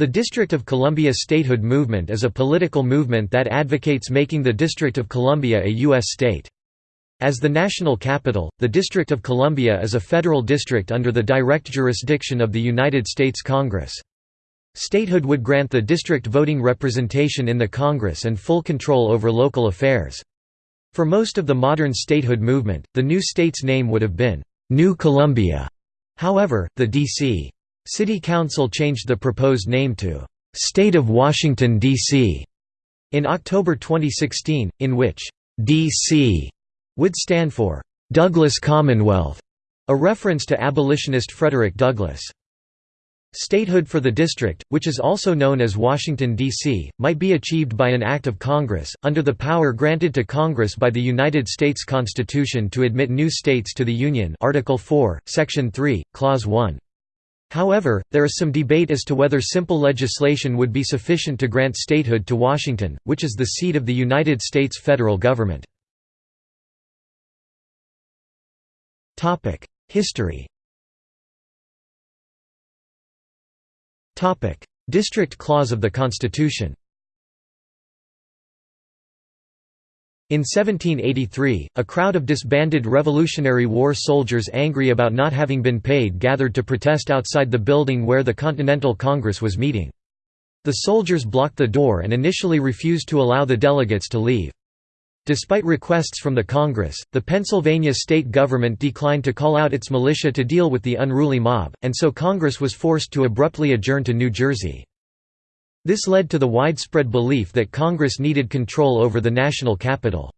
The District of Columbia statehood movement is a political movement that advocates making the District of Columbia a U.S. state. As the national capital, the District of Columbia is a federal district under the direct jurisdiction of the United States Congress. Statehood would grant the district voting representation in the Congress and full control over local affairs. For most of the modern statehood movement, the new state's name would have been, New Columbia. However, the D.C. City Council changed the proposed name to State of Washington, D.C. in October 2016, in which D.C. would stand for Douglas Commonwealth, a reference to abolitionist Frederick Douglass. Statehood for the district, which is also known as Washington, D.C., might be achieved by an act of Congress, under the power granted to Congress by the United States Constitution to admit new states to the Union Article 4, Section 3, Clause 1. However, there is some debate as to whether simple legislation would be sufficient to grant statehood to Washington, which is the seat of the United States federal government. History District Clause of the Constitution In 1783, a crowd of disbanded Revolutionary War soldiers angry about not having been paid gathered to protest outside the building where the Continental Congress was meeting. The soldiers blocked the door and initially refused to allow the delegates to leave. Despite requests from the Congress, the Pennsylvania state government declined to call out its militia to deal with the unruly mob, and so Congress was forced to abruptly adjourn to New Jersey. This led to the widespread belief that Congress needed control over the national capital.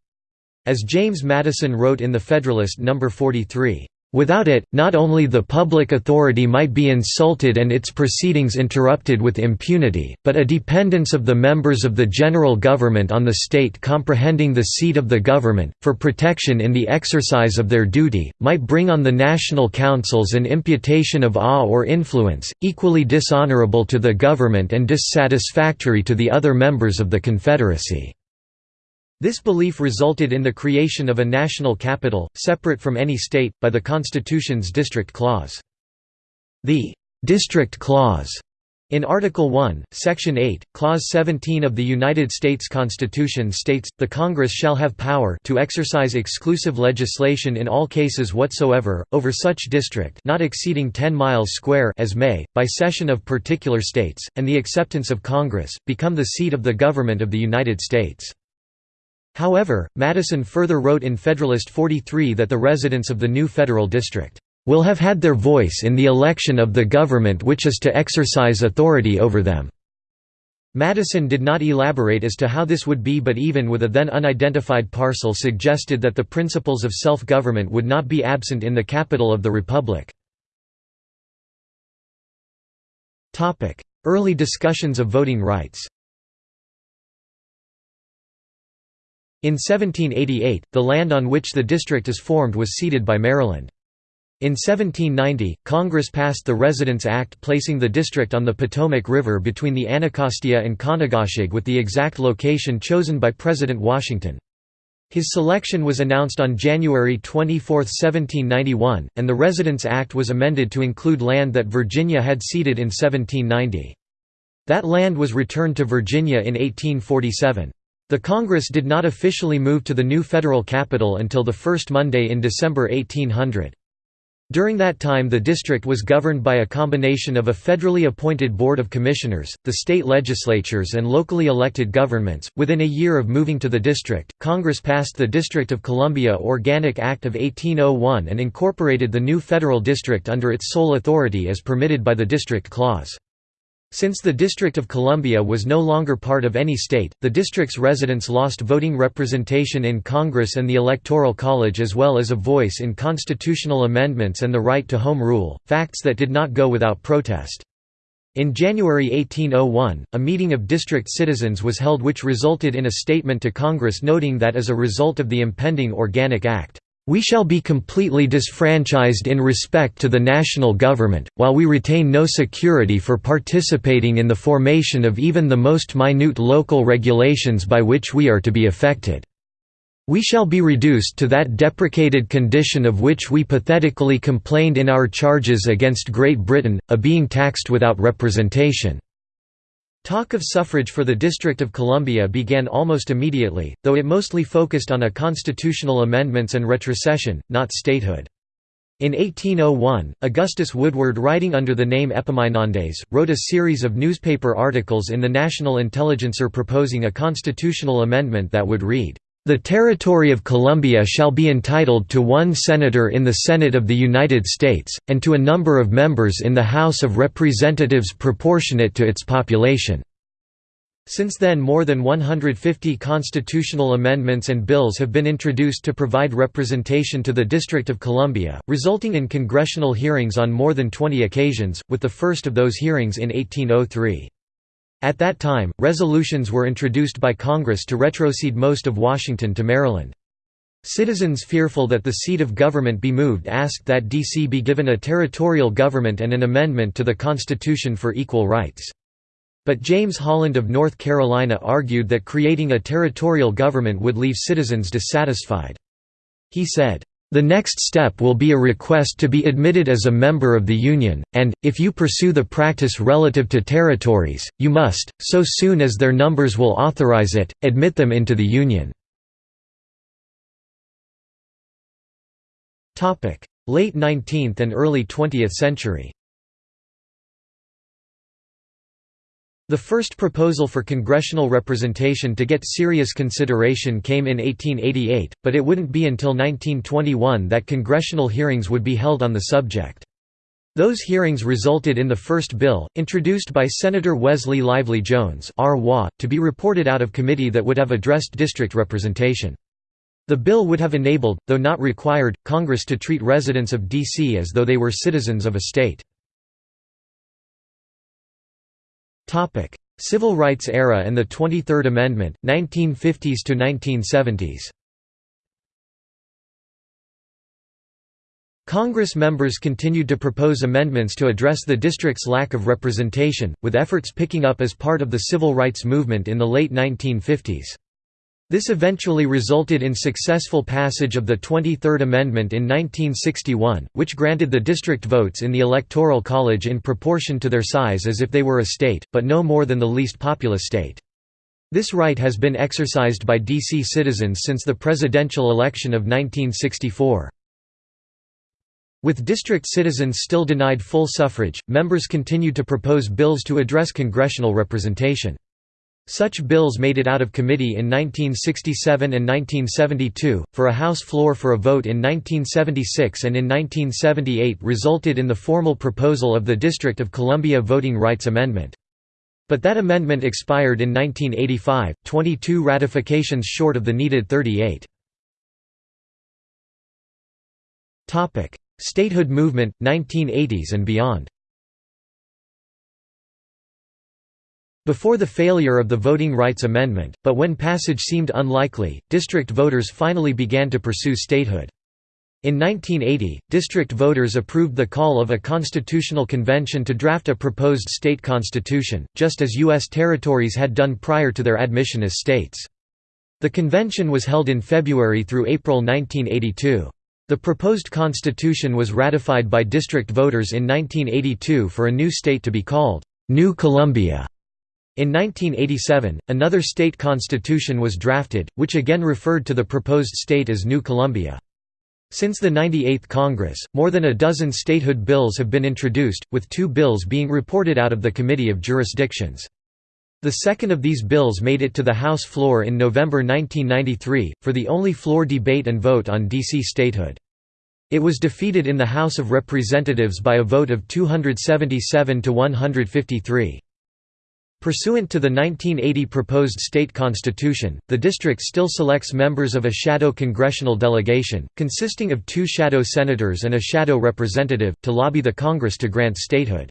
As James Madison wrote in The Federalist No. 43, Without it, not only the public authority might be insulted and its proceedings interrupted with impunity, but a dependence of the members of the general government on the state comprehending the seat of the government, for protection in the exercise of their duty, might bring on the national councils an imputation of awe or influence, equally dishonorable to the government and dissatisfactory to the other members of the Confederacy. This belief resulted in the creation of a national capital, separate from any state, by the Constitution's District Clause. The «District Clause» in Article 1, Section 8, Clause 17 of the United States Constitution states, the Congress shall have power to exercise exclusive legislation in all cases whatsoever, over such district not exceeding 10 miles square as may, by cession of particular states, and the acceptance of Congress, become the seat of the government of the United States. However, Madison further wrote in Federalist 43 that the residents of the new federal district will have had their voice in the election of the government which is to exercise authority over them. Madison did not elaborate as to how this would be but even with a then unidentified parcel suggested that the principles of self-government would not be absent in the capital of the republic. Early discussions of voting rights In 1788, the land on which the district is formed was ceded by Maryland. In 1790, Congress passed the Residence Act placing the district on the Potomac River between the Anacostia and Conococheague with the exact location chosen by President Washington. His selection was announced on January 24, 1791, and the Residence Act was amended to include land that Virginia had ceded in 1790. That land was returned to Virginia in 1847. The Congress did not officially move to the new federal capital until the first Monday in December 1800. During that time the district was governed by a combination of a federally appointed board of commissioners, the state legislatures and locally elected governments. Within a year of moving to the district, Congress passed the District of Columbia Organic Act of 1801 and incorporated the new federal district under its sole authority as permitted by the District Clause. Since the District of Columbia was no longer part of any state, the district's residents lost voting representation in Congress and the Electoral College as well as a voice in constitutional amendments and the right to home rule, facts that did not go without protest. In January 1801, a meeting of district citizens was held which resulted in a statement to Congress noting that as a result of the impending Organic Act, we shall be completely disfranchised in respect to the national government, while we retain no security for participating in the formation of even the most minute local regulations by which we are to be affected. We shall be reduced to that deprecated condition of which we pathetically complained in our charges against Great Britain, a being taxed without representation. Talk of suffrage for the District of Columbia began almost immediately, though it mostly focused on a constitutional amendments and retrocession, not statehood. In 1801, Augustus Woodward writing under the name Epaminondas, wrote a series of newspaper articles in the National Intelligencer proposing a constitutional amendment that would read, "...the territory of Columbia shall be entitled to one senator in the Senate of the United States, and to a number of members in the House of Representatives proportionate to its population." Since then more than 150 constitutional amendments and bills have been introduced to provide representation to the District of Columbia, resulting in congressional hearings on more than 20 occasions, with the first of those hearings in 1803. At that time, resolutions were introduced by Congress to retrocede most of Washington to Maryland. Citizens fearful that the seat of government be moved asked that D.C. be given a territorial government and an amendment to the Constitution for equal rights. But James Holland of North Carolina argued that creating a territorial government would leave citizens dissatisfied. He said, "...the next step will be a request to be admitted as a member of the Union, and, if you pursue the practice relative to territories, you must, so soon as their numbers will authorize it, admit them into the Union." Late 19th and early 20th century The first proposal for congressional representation to get serious consideration came in 1888, but it wouldn't be until 1921 that congressional hearings would be held on the subject. Those hearings resulted in the first bill, introduced by Senator Wesley Livsey Jones to be reported out of committee that would have addressed district representation. The bill would have enabled, though not required, Congress to treat residents of D.C. as though they were citizens of a state. Civil Rights Era and the 23rd Amendment, 1950s to 1970s. Congress members continued to propose amendments to address the district's lack of representation, with efforts picking up as part of the civil rights movement in the late 1950s. This eventually resulted in successful passage of the 23rd Amendment in 1961, which granted the district votes in the Electoral College in proportion to their size as if they were a state, but no more than the least populous state. This right has been exercised by D.C. citizens since the presidential election of 1964. With district citizens still denied full suffrage, members continued to propose bills to address congressional representation. Such bills made it out of committee in 1967 and 1972, for a House floor for a vote in 1976 and in 1978 resulted in the formal proposal of the District of Columbia Voting Rights Amendment. But that amendment expired in 1985, 22 ratifications short of the needed 38. Statehood movement, 1980s and beyond Before the failure of the Voting Rights Amendment, but when passage seemed unlikely, district voters finally began to pursue statehood. In 1980, district voters approved the call of a constitutional convention to draft a proposed state constitution, just as U.S. territories had done prior to their admission as states. The convention was held in February through April 1982. The proposed constitution was ratified by district voters in 1982 for a new state to be called New Columbia. In 1987, another state constitution was drafted, which again referred to the proposed state as New Columbia. Since the 98th Congress, more than a dozen statehood bills have been introduced, with two bills being reported out of the Committee of Jurisdictions. The second of these bills made it to the House floor in November 1993, for the only floor debate and vote on D.C. statehood. It was defeated in the House of Representatives by a vote of 277 to 153. Pursuant to the 1980 proposed state constitution, the district still selects members of a shadow congressional delegation, consisting of two shadow senators and a shadow representative, to lobby the Congress to grant statehood.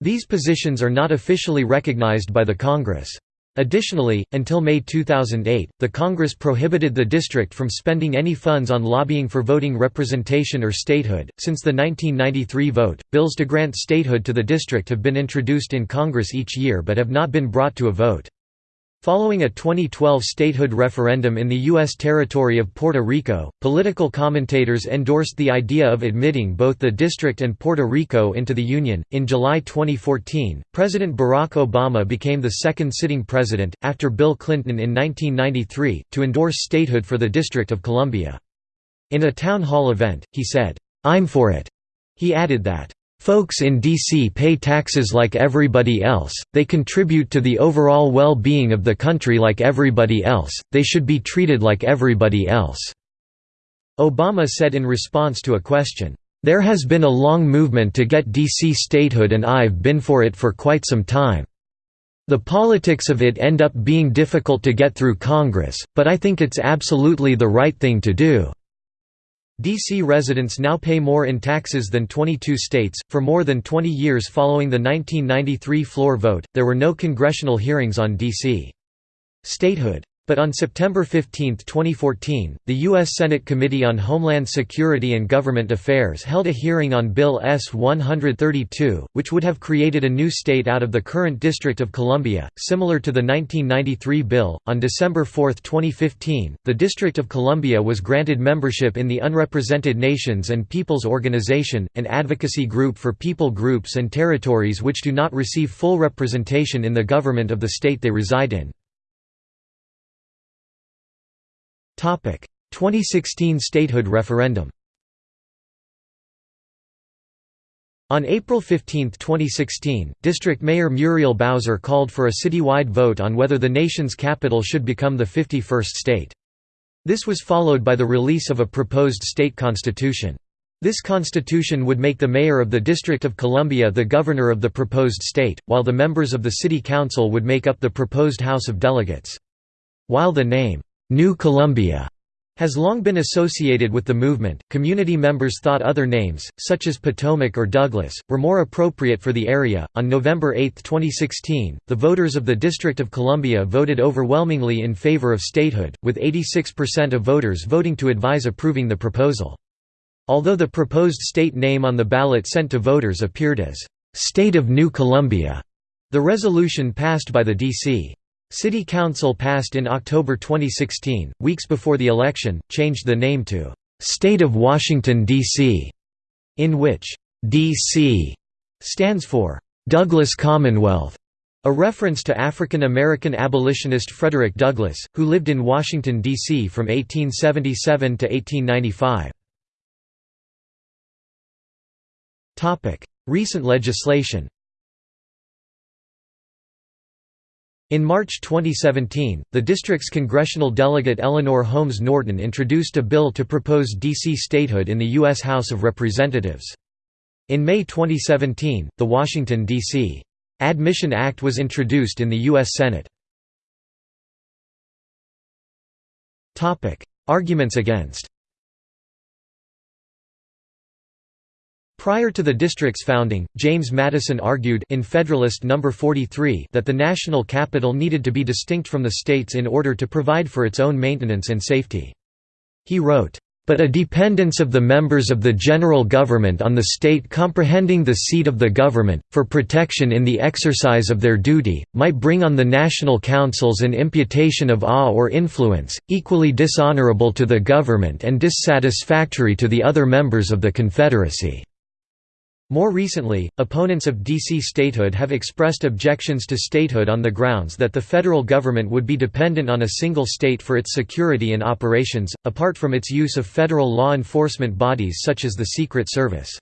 These positions are not officially recognized by the Congress. Additionally, until May 2008, the Congress prohibited the district from spending any funds on lobbying for voting representation or statehood. Since the 1993 vote, bills to grant statehood to the district have been introduced in Congress each year but have not been brought to a vote. Following a 2012 statehood referendum in the U.S. territory of Puerto Rico, political commentators endorsed the idea of admitting both the district and Puerto Rico into the Union. In July 2014, President Barack Obama became the second sitting president, after Bill Clinton in 1993, to endorse statehood for the District of Columbia. In a town hall event, he said, I'm for it. He added that, Folks in D.C. pay taxes like everybody else, they contribute to the overall well-being of the country like everybody else, they should be treated like everybody else." Obama said in response to a question, "...there has been a long movement to get D.C. statehood and I've been for it for quite some time. The politics of it end up being difficult to get through Congress, but I think it's absolutely the right thing to do." D.C. residents now pay more in taxes than 22 states. For more than 20 years following the 1993 floor vote, there were no congressional hearings on D.C. statehood. But on September 15, 2014, the U.S. Senate Committee on Homeland Security and Government Affairs held a hearing on Bill S-132, which would have created a new state out of the current District of Columbia, similar to the 1993 bill. On December 4, 2015, the District of Columbia was granted membership in the Unrepresented Nations and Peoples Organization, an advocacy group for people groups and territories which do not receive full representation in the government of the state they reside in. 2016 statehood referendum On April 15, 2016, District Mayor Muriel Bowser called for a citywide vote on whether the nation's capital should become the 51st state. This was followed by the release of a proposed state constitution. This constitution would make the mayor of the District of Columbia the governor of the proposed state, while the members of the city council would make up the proposed House of Delegates. While the name, New Columbia has long been associated with the movement. Community members thought other names, such as Potomac or Douglas, were more appropriate for the area. On November 8, 2016, the voters of the District of Columbia voted overwhelmingly in favor of statehood, with 86% of voters voting to advise approving the proposal. Although the proposed state name on the ballot sent to voters appeared as State of New Columbia, the resolution passed by the D.C. City Council passed in October 2016, weeks before the election, changed the name to State of Washington, D.C., in which D.C. stands for Douglas Commonwealth, a reference to African American abolitionist Frederick Douglass, who lived in Washington, D.C. from 1877 to 1895. Recent legislation In March 2017, the district's congressional delegate Eleanor Holmes Norton introduced a bill to propose D.C. statehood in the U.S. House of Representatives. In May 2017, the Washington, D.C. Admission Act was introduced in the U.S. Senate. Arguments against Prior to the district's founding, James Madison argued in Federalist No. 43 that the national capital needed to be distinct from the states in order to provide for its own maintenance and safety. He wrote, but a dependence of the members of the general government on the state comprehending the seat of the government, for protection in the exercise of their duty, might bring on the national councils an imputation of awe or influence, equally dishonorable to the government and dissatisfactory to the other members of the Confederacy. More recently, opponents of DC statehood have expressed objections to statehood on the grounds that the federal government would be dependent on a single state for its security and operations, apart from its use of federal law enforcement bodies such as the Secret Service.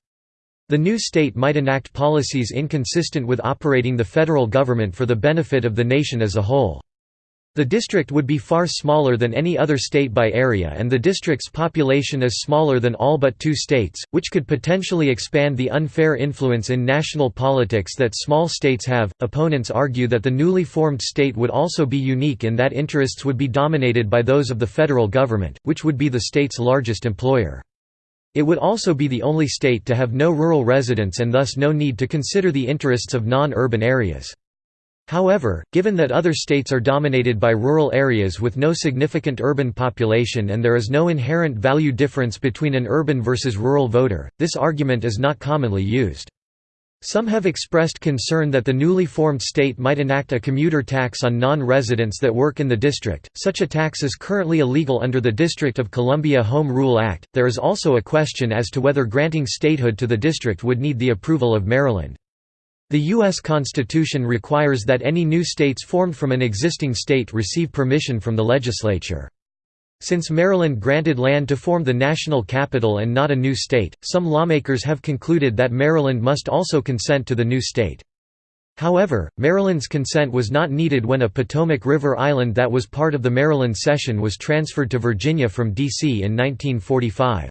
The new state might enact policies inconsistent with operating the federal government for the benefit of the nation as a whole. The district would be far smaller than any other state by area and the district's population is smaller than all but two states, which could potentially expand the unfair influence in national politics that small states have. Opponents argue that the newly formed state would also be unique in that interests would be dominated by those of the federal government, which would be the state's largest employer. It would also be the only state to have no rural residents and thus no need to consider the interests of non-urban areas. However, given that other states are dominated by rural areas with no significant urban population and there is no inherent value difference between an urban versus rural voter, this argument is not commonly used. Some have expressed concern that the newly formed state might enact a commuter tax on non-residents that work in the district. Such a tax is currently illegal under the District of Columbia Home Rule Act. There is also a question as to whether granting statehood to the district would need the approval of Maryland. The U.S. Constitution requires that any new states formed from an existing state receive permission from the legislature. Since Maryland granted land to form the national capital and not a new state, some lawmakers have concluded that Maryland must also consent to the new state. However, Maryland's consent was not needed when a Potomac River island that was part of the Maryland cession was transferred to Virginia from D.C. in 1945.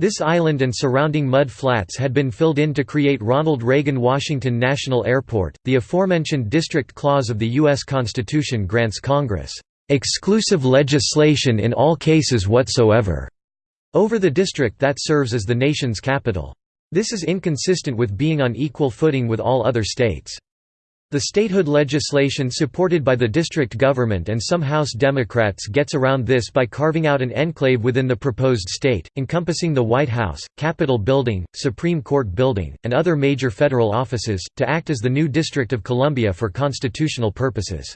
This island and surrounding mud flats had been filled in to create Ronald Reagan Washington National Airport. The aforementioned District Clause of the U.S. Constitution grants Congress exclusive legislation in all cases whatsoever over the district that serves as the nation's capital. This is inconsistent with being on equal footing with all other states. The statehood legislation supported by the district government and some House Democrats gets around this by carving out an enclave within the proposed state, encompassing the White House, Capitol Building, Supreme Court Building, and other major federal offices, to act as the new District of Columbia for constitutional purposes.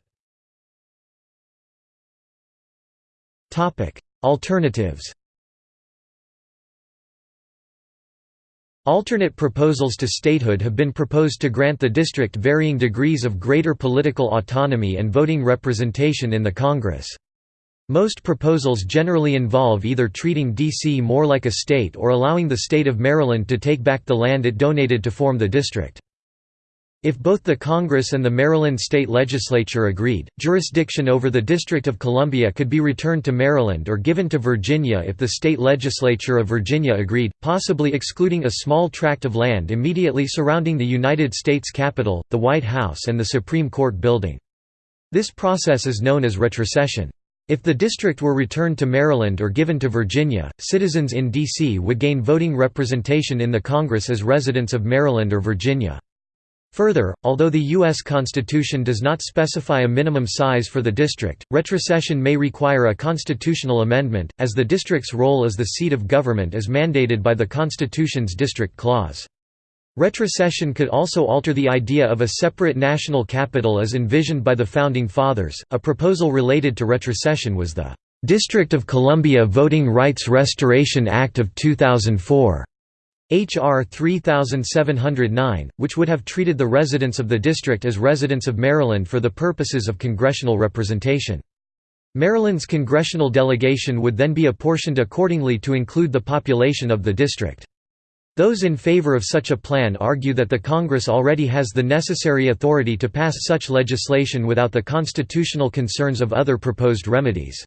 Alternatives Alternate proposals to statehood have been proposed to grant the district varying degrees of greater political autonomy and voting representation in the Congress. Most proposals generally involve either treating D.C. more like a state or allowing the state of Maryland to take back the land it donated to form the district. If both the Congress and the Maryland state legislature agreed, jurisdiction over the District of Columbia could be returned to Maryland or given to Virginia if the state legislature of Virginia agreed, possibly excluding a small tract of land immediately surrounding the United States Capitol, the White House and the Supreme Court building. This process is known as retrocession. If the district were returned to Maryland or given to Virginia, citizens in D.C. would gain voting representation in the Congress as residents of Maryland or Virginia. Further, although the U.S. Constitution does not specify a minimum size for the district, retrocession may require a constitutional amendment, as the district's role as the seat of government is mandated by the Constitution's District Clause. Retrocession could also alter the idea of a separate national capital as envisioned by the Founding Fathers. A proposal related to retrocession was the District of Columbia Voting Rights Restoration Act of 2004. H.R. 3709, which would have treated the residents of the district as residents of Maryland for the purposes of congressional representation. Maryland's congressional delegation would then be apportioned accordingly to include the population of the district. Those in favor of such a plan argue that the Congress already has the necessary authority to pass such legislation without the constitutional concerns of other proposed remedies.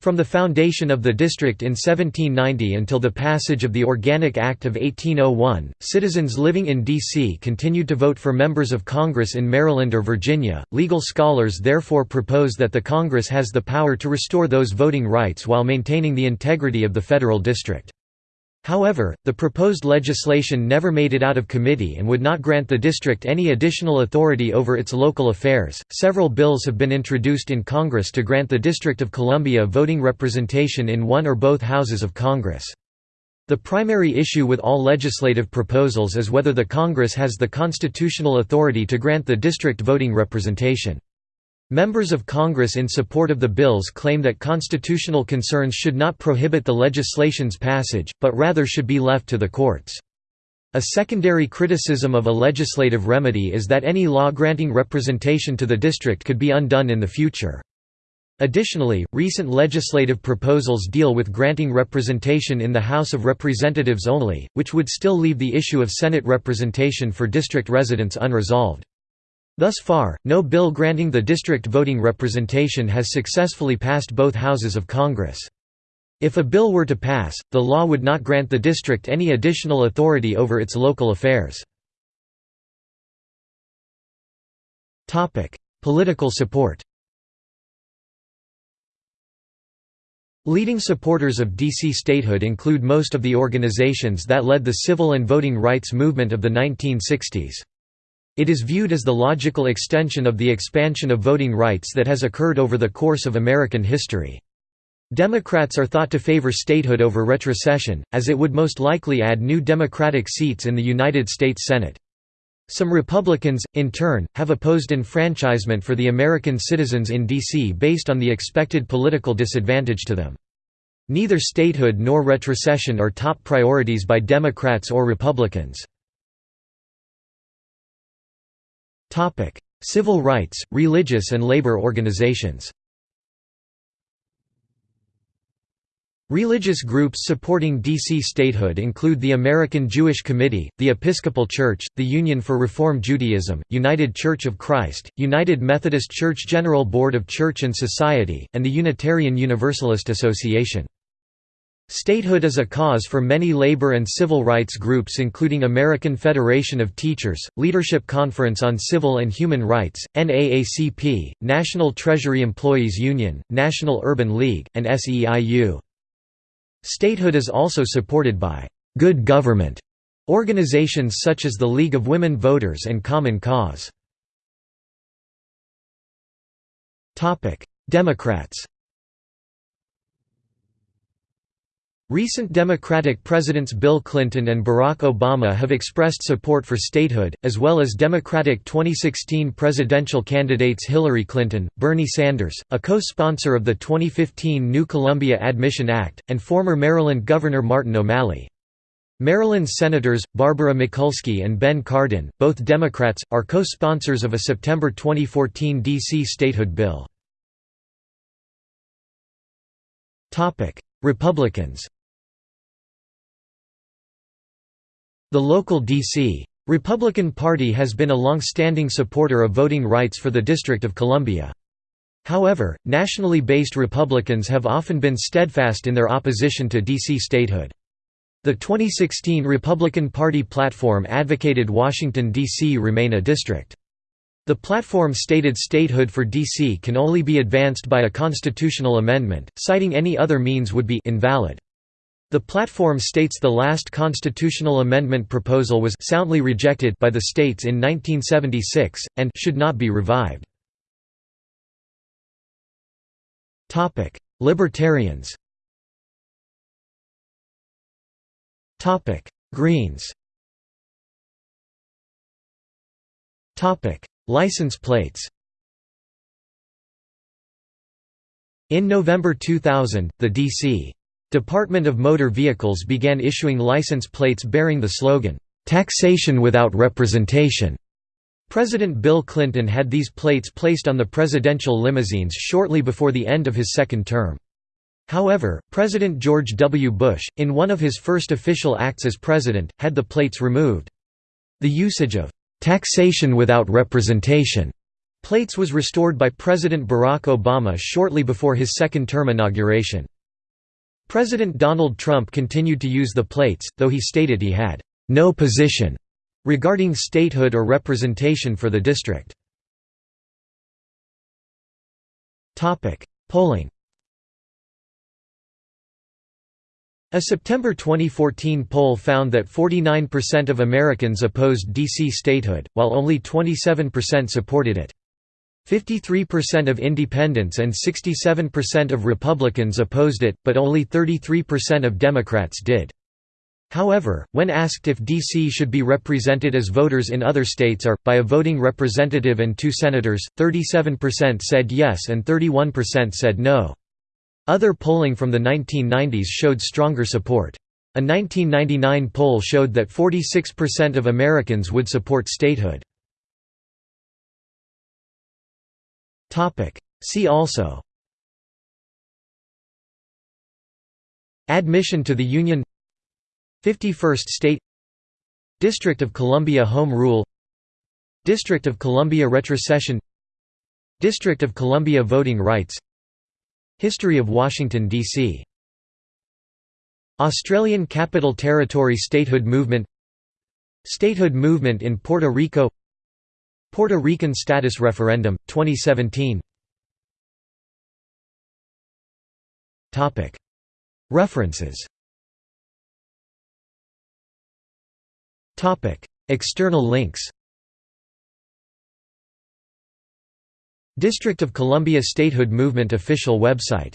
From the foundation of the district in 1790 until the passage of the Organic Act of 1801, citizens living in D.C. continued to vote for members of Congress in Maryland or Virginia. Legal scholars therefore propose that the Congress has the power to restore those voting rights while maintaining the integrity of the federal district. However, the proposed legislation never made it out of committee and would not grant the district any additional authority over its local affairs. Several bills have been introduced in Congress to grant the District of Columbia voting representation in one or both houses of Congress. The primary issue with all legislative proposals is whether the Congress has the constitutional authority to grant the district voting representation. Members of Congress in support of the bills claim that constitutional concerns should not prohibit the legislation's passage, but rather should be left to the courts. A secondary criticism of a legislative remedy is that any law granting representation to the district could be undone in the future. Additionally, recent legislative proposals deal with granting representation in the House of Representatives only, which would still leave the issue of Senate representation for district residents unresolved. Thus far, no bill granting the district voting representation has successfully passed both houses of Congress. If a bill were to pass, the law would not grant the district any additional authority over its local affairs. Political support Leading supporters of DC statehood include most of the organizations that led the civil and voting rights movement of the 1960s. It is viewed as the logical extension of the expansion of voting rights that has occurred over the course of American history. Democrats are thought to favor statehood over retrocession, as it would most likely add new Democratic seats in the United States Senate. Some Republicans, in turn, have opposed enfranchisement for the American citizens in D.C. based on the expected political disadvantage to them. Neither statehood nor retrocession are top priorities by Democrats or Republicans. Civil rights, religious and labor organizations Religious groups supporting D.C. statehood include the American Jewish Committee, the Episcopal Church, the Union for Reform Judaism, United Church of Christ, United Methodist Church General Board of Church and Society, and the Unitarian Universalist Association. Statehood is a cause for many labor and civil rights groups including American Federation of Teachers, Leadership Conference on Civil and Human Rights, NAACP, National Treasury Employees Union, National Urban League, and SEIU. Statehood is also supported by «good government» organizations such as the League of Women Voters and Common Cause. Democrats Recent Democratic presidents Bill Clinton and Barack Obama have expressed support for statehood, as well as Democratic 2016 presidential candidates Hillary Clinton, Bernie Sanders, a co-sponsor of the 2015 New Columbia Admission Act, and former Maryland Governor Martin O'Malley. Maryland's Senators, Barbara Mikulski and Ben Cardin, both Democrats, are co-sponsors of a September 2014 D.C. statehood bill. Republicans The local D.C. Republican Party has been a long-standing supporter of voting rights for the District of Columbia. However, nationally based Republicans have often been steadfast in their opposition to D.C. statehood. The 2016 Republican Party platform advocated Washington, D.C. remain a district. The platform stated statehood for D.C. can only be advanced by a constitutional amendment, citing any other means would be invalid. The platform states the last constitutional amendment proposal was soundly rejected by the states in 1976, and should not be revived. Libertarians Greens License plates In November 2000, the D.C. Department of Motor Vehicles began issuing license plates bearing the slogan, "'Taxation without representation'". President Bill Clinton had these plates placed on the presidential limousines shortly before the end of his second term. However, President George W. Bush, in one of his first official acts as president, had the plates removed. The usage of "'taxation without representation' plates was restored by President Barack Obama shortly before his second term inauguration. President Donald Trump continued to use the plates, though he stated he had no position regarding statehood or representation for the district. Polling A September 2014 poll found that 49% of Americans opposed D.C. statehood, while only 27% supported it. 53% of independents and 67% of Republicans opposed it, but only 33% of Democrats did. However, when asked if D.C. should be represented as voters in other states are, by a voting representative and two senators, 37% said yes and 31% said no. Other polling from the 1990s showed stronger support. A 1999 poll showed that 46% of Americans would support statehood. See also. Admission to the Union. 51st State. District of Columbia Home Rule. District of Columbia Retrocession. District of Columbia Voting Rights. History of Washington, D.C. Australian Capital Territory statehood movement. Statehood movement in Puerto Rico Puerto Rican status referendum, 2017 References. External links. District of Columbia Statehood Movement official website